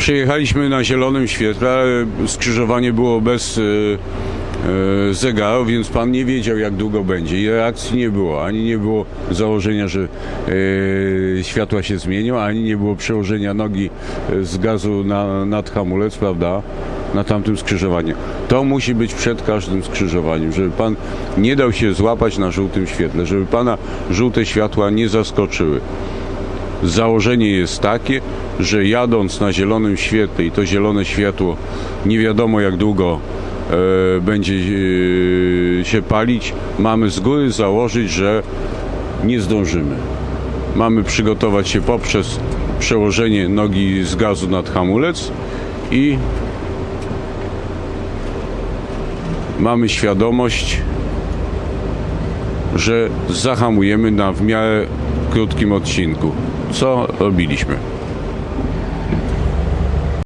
Przyjechaliśmy na zielonym świetle, skrzyżowanie było bez e, e, zegaru, więc pan nie wiedział jak długo będzie i reakcji nie było. Ani nie było założenia, że e, światła się zmienią, ani nie było przełożenia nogi z gazu na, nad hamulec, prawda? Na tamtym skrzyżowaniu. To musi być przed każdym skrzyżowaniem, żeby pan nie dał się złapać na żółtym świetle, żeby pana żółte światła nie zaskoczyły. Założenie jest takie, że jadąc na zielonym świetle i to zielone światło nie wiadomo jak długo e, będzie e, się palić, mamy z góry założyć, że nie zdążymy. Mamy przygotować się poprzez przełożenie nogi z gazu nad hamulec i mamy świadomość, że zahamujemy na w miarę krótkim odcinku. Co robiliśmy?